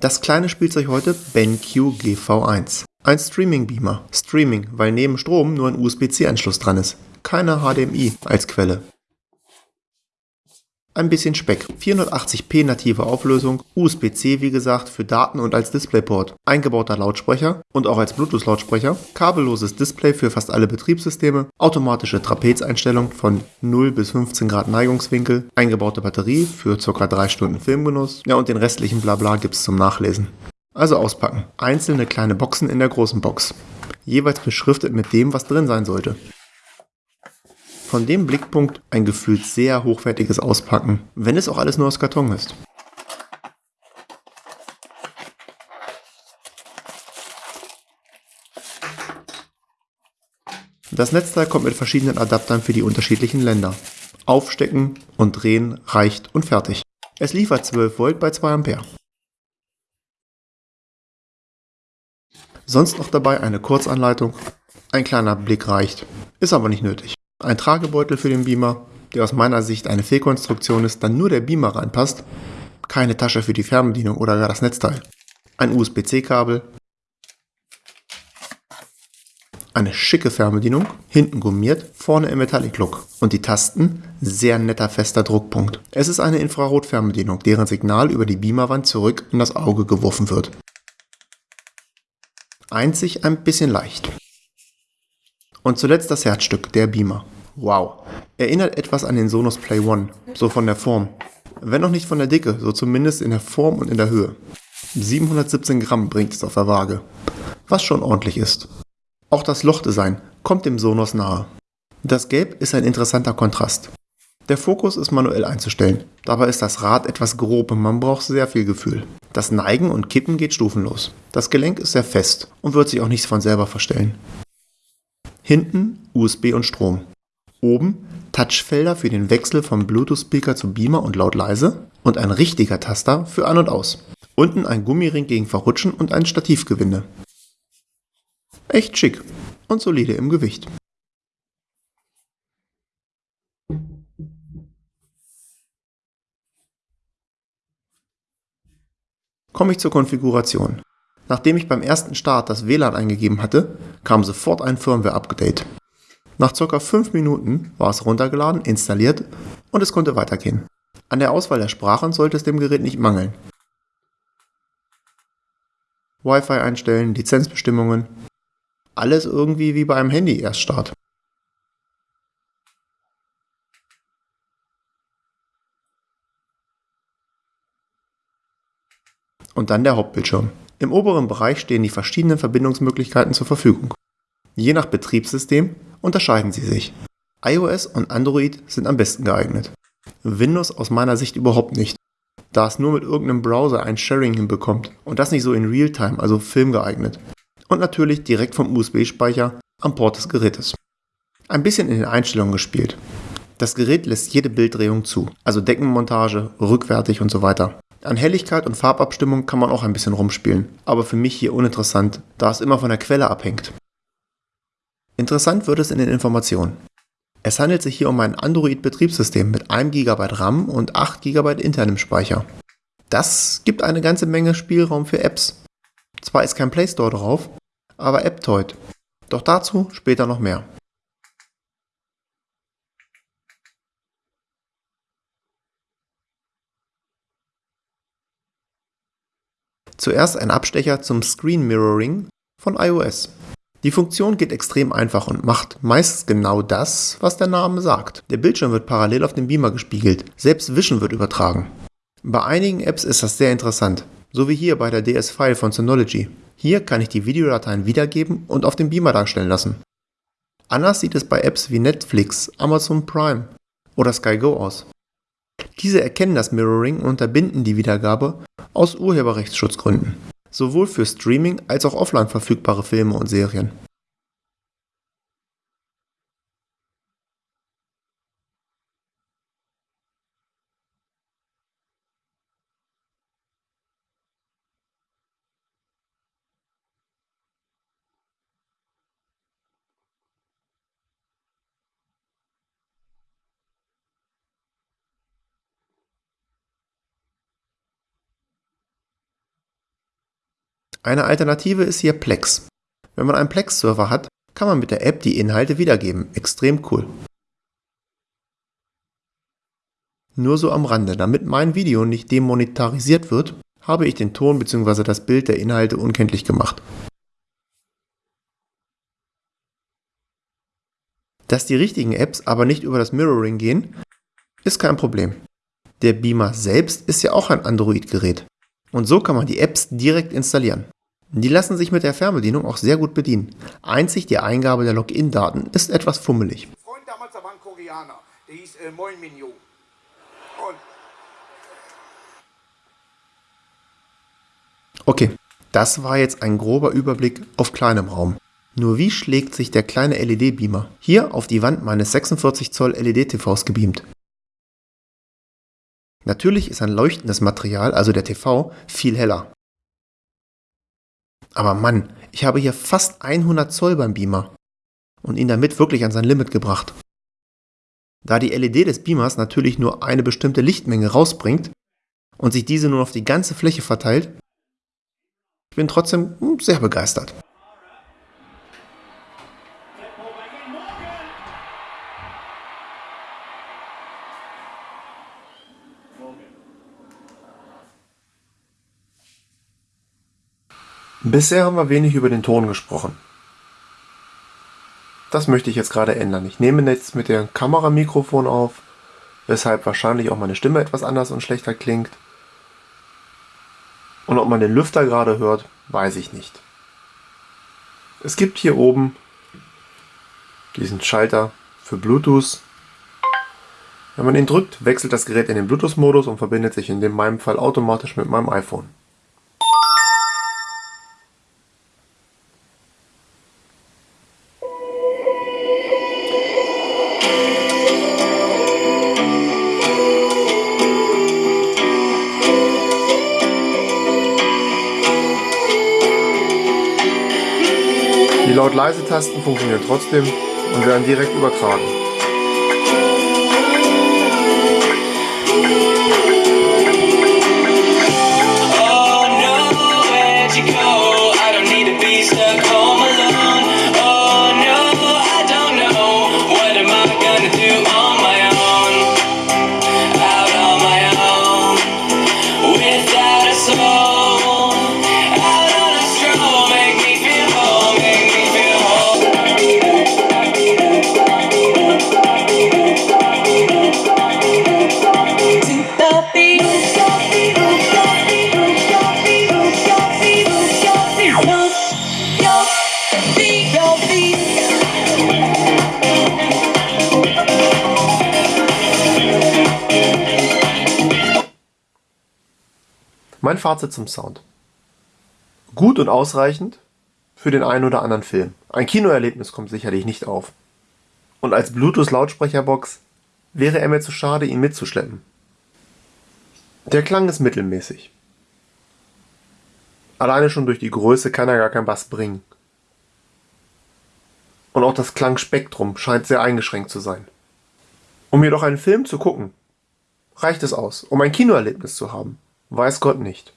Das kleine Spielzeug heute BenQ GV1. Ein Streaming-Beamer. Streaming, weil neben Strom nur ein USB-C-Anschluss dran ist. Keine HDMI als Quelle. Ein bisschen Speck. 480p native Auflösung, USB-C wie gesagt für Daten und als Displayport, eingebauter Lautsprecher und auch als Bluetooth-Lautsprecher, kabelloses Display für fast alle Betriebssysteme, automatische Trapezeinstellung von 0 bis 15 Grad Neigungswinkel, eingebaute Batterie für ca. 3 Stunden Filmgenuss, ja und den restlichen Blabla gibt's zum Nachlesen. Also auspacken. Einzelne kleine Boxen in der großen Box. Jeweils beschriftet mit dem, was drin sein sollte. Von dem Blickpunkt ein gefühlt sehr hochwertiges Auspacken, wenn es auch alles nur aus Karton ist. Das Netzteil kommt mit verschiedenen Adaptern für die unterschiedlichen Länder. Aufstecken und drehen reicht und fertig. Es liefert 12 Volt bei 2 Ampere. Sonst noch dabei eine Kurzanleitung. Ein kleiner Blick reicht, ist aber nicht nötig. Ein Tragebeutel für den Beamer, der aus meiner Sicht eine Fehlkonstruktion ist, dann nur der Beamer reinpasst. Keine Tasche für die Fernbedienung oder gar das Netzteil. Ein USB-C-Kabel. Eine schicke Fernbedienung, hinten gummiert, vorne im Metallic Look. Und die Tasten, sehr netter fester Druckpunkt. Es ist eine Infrarot-Fernbedienung, deren Signal über die Beamerwand zurück in das Auge geworfen wird. Einzig ein bisschen leicht. Und zuletzt das Herzstück, der Beamer. Wow. Erinnert etwas an den Sonos Play One, so von der Form. Wenn auch nicht von der Dicke, so zumindest in der Form und in der Höhe. 717 Gramm bringt es auf der Waage, was schon ordentlich ist. Auch das Lochdesign kommt dem Sonos nahe. Das Gelb ist ein interessanter Kontrast. Der Fokus ist manuell einzustellen, dabei ist das Rad etwas grob und man braucht sehr viel Gefühl. Das Neigen und Kippen geht stufenlos. Das Gelenk ist sehr fest und wird sich auch nicht von selber verstellen. Hinten USB und Strom. Oben Touchfelder für den Wechsel vom Bluetooth-Speaker zu Beamer und laut leise und ein richtiger Taster für an und aus. Unten ein Gummiring gegen Verrutschen und ein Stativgewinde. Echt schick und solide im Gewicht. Komme ich zur Konfiguration. Nachdem ich beim ersten Start das WLAN eingegeben hatte, kam sofort ein Firmware-Update. Nach ca. 5 Minuten war es runtergeladen, installiert und es konnte weitergehen. An der Auswahl der Sprachen sollte es dem Gerät nicht mangeln. Wi-Fi einstellen, Lizenzbestimmungen, alles irgendwie wie bei einem Handy-Erststart. Und dann der Hauptbildschirm. Im oberen Bereich stehen die verschiedenen Verbindungsmöglichkeiten zur Verfügung. Je nach Betriebssystem unterscheiden sie sich. iOS und Android sind am besten geeignet. Windows aus meiner Sicht überhaupt nicht, da es nur mit irgendeinem Browser ein Sharing hinbekommt und das nicht so in Realtime, also Film geeignet. Und natürlich direkt vom USB-Speicher am Port des Gerätes. Ein bisschen in den Einstellungen gespielt. Das Gerät lässt jede Bilddrehung zu, also Deckenmontage, rückwärtig und so weiter. An Helligkeit und Farbabstimmung kann man auch ein bisschen rumspielen, aber für mich hier uninteressant, da es immer von der Quelle abhängt. Interessant wird es in den Informationen. Es handelt sich hier um ein Android-Betriebssystem mit 1 GB RAM und 8 GB internem Speicher. Das gibt eine ganze Menge Spielraum für Apps. Zwar ist kein Play Store drauf, aber AppToid. Doch dazu später noch mehr. Zuerst ein Abstecher zum Screen Mirroring von iOS. Die Funktion geht extrem einfach und macht meist genau das, was der Name sagt. Der Bildschirm wird parallel auf dem Beamer gespiegelt, selbst Vision wird übertragen. Bei einigen Apps ist das sehr interessant, so wie hier bei der DS-File von Synology. Hier kann ich die Videodateien wiedergeben und auf dem Beamer darstellen lassen. Anders sieht es bei Apps wie Netflix, Amazon Prime oder Sky Go aus. Diese erkennen das Mirroring und unterbinden die Wiedergabe aus Urheberrechtsschutzgründen, sowohl für Streaming als auch offline verfügbare Filme und Serien. Eine Alternative ist hier Plex. Wenn man einen Plex-Server hat, kann man mit der App die Inhalte wiedergeben. Extrem cool. Nur so am Rande, damit mein Video nicht demonetarisiert wird, habe ich den Ton bzw. das Bild der Inhalte unkenntlich gemacht. Dass die richtigen Apps aber nicht über das Mirroring gehen, ist kein Problem. Der Beamer selbst ist ja auch ein Android-Gerät. Und so kann man die Apps direkt installieren. Die lassen sich mit der Fernbedienung auch sehr gut bedienen. Einzig die Eingabe der Login-Daten ist etwas fummelig. Freund damals, da war ein Koreaner, der hieß äh, Moin Minyo. Und okay, das war jetzt ein grober Überblick auf kleinem Raum. Nur wie schlägt sich der kleine LED-Beamer hier auf die Wand meines 46 Zoll LED-TVs gebeamt? Natürlich ist ein leuchtendes Material, also der TV, viel heller. Aber Mann, ich habe hier fast 100 Zoll beim Beamer und ihn damit wirklich an sein Limit gebracht. Da die LED des Beamers natürlich nur eine bestimmte Lichtmenge rausbringt und sich diese nun auf die ganze Fläche verteilt, ich bin trotzdem sehr begeistert. Bisher haben wir wenig über den Ton gesprochen. Das möchte ich jetzt gerade ändern. Ich nehme jetzt mit dem Kameramikrofon auf, weshalb wahrscheinlich auch meine Stimme etwas anders und schlechter klingt. Und ob man den Lüfter gerade hört, weiß ich nicht. Es gibt hier oben diesen Schalter für Bluetooth. Wenn man ihn drückt, wechselt das Gerät in den Bluetooth-Modus und verbindet sich in meinem Fall automatisch mit meinem iPhone. Laut-Leise-Tasten funktionieren trotzdem und werden direkt übertragen. Mein Fazit zum Sound. Gut und ausreichend für den einen oder anderen Film. Ein Kinoerlebnis kommt sicherlich nicht auf. Und als Bluetooth-Lautsprecherbox wäre er mir zu schade, ihn mitzuschleppen. Der Klang ist mittelmäßig. Alleine schon durch die Größe kann er gar keinen Bass bringen. Und auch das Klangspektrum scheint sehr eingeschränkt zu sein. Um jedoch einen Film zu gucken, reicht es aus, um ein Kinoerlebnis zu haben. Weiß Gott nicht.